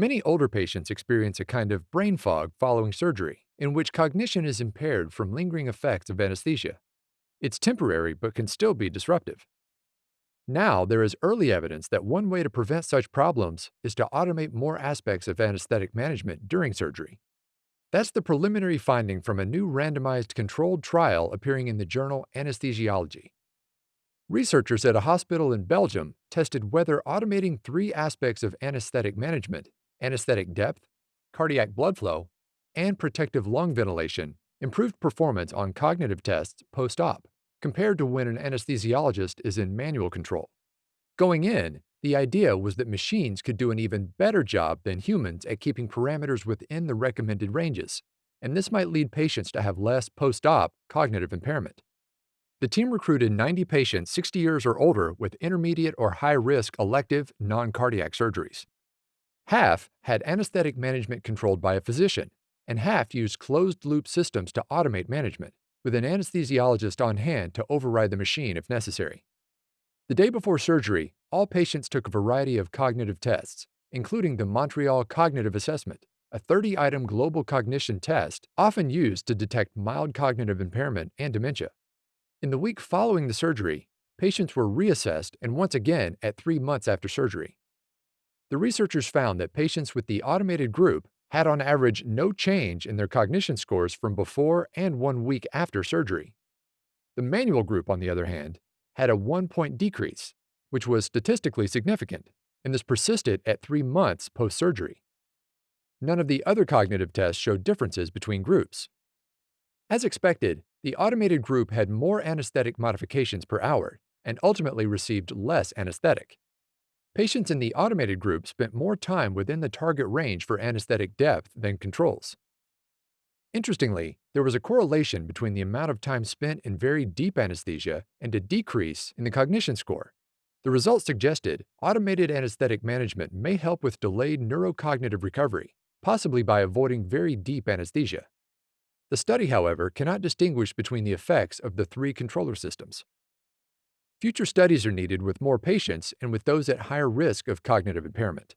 Many older patients experience a kind of brain fog following surgery, in which cognition is impaired from lingering effects of anesthesia. It's temporary but can still be disruptive. Now, there is early evidence that one way to prevent such problems is to automate more aspects of anesthetic management during surgery. That's the preliminary finding from a new randomized controlled trial appearing in the journal Anesthesiology. Researchers at a hospital in Belgium tested whether automating three aspects of anesthetic management anesthetic depth, cardiac blood flow, and protective lung ventilation improved performance on cognitive tests post op compared to when an anesthesiologist is in manual control. Going in, the idea was that machines could do an even better job than humans at keeping parameters within the recommended ranges, and this might lead patients to have less post op cognitive impairment. The team recruited 90 patients 60 years or older with intermediate or high risk elective non cardiac surgeries. Half had anesthetic management controlled by a physician, and half used closed loop systems to automate management with an anesthesiologist on hand to override the machine if necessary. The day before surgery, all patients took a variety of cognitive tests, including the Montreal Cognitive Assessment, a 30 item global cognition test often used to detect mild cognitive impairment and dementia. In the week following the surgery, patients were reassessed and once again at three months after surgery. The researchers found that patients with the automated group had on average no change in their cognition scores from before and one week after surgery. The manual group, on the other hand, had a one point decrease, which was statistically significant, and this persisted at three months post surgery. None of the other cognitive tests showed differences between groups. As expected, the automated group had more anesthetic modifications per hour and ultimately received less anesthetic. Patients in the automated group spent more time within the target range for anesthetic depth than controls. Interestingly, there was a correlation between the amount of time spent in very deep anesthesia and a decrease in the cognition score. The results suggested automated anesthetic management may help with delayed neurocognitive recovery, possibly by avoiding very deep anesthesia. The study, however, cannot distinguish between the effects of the three controller systems. Future studies are needed with more patients and with those at higher risk of cognitive impairment.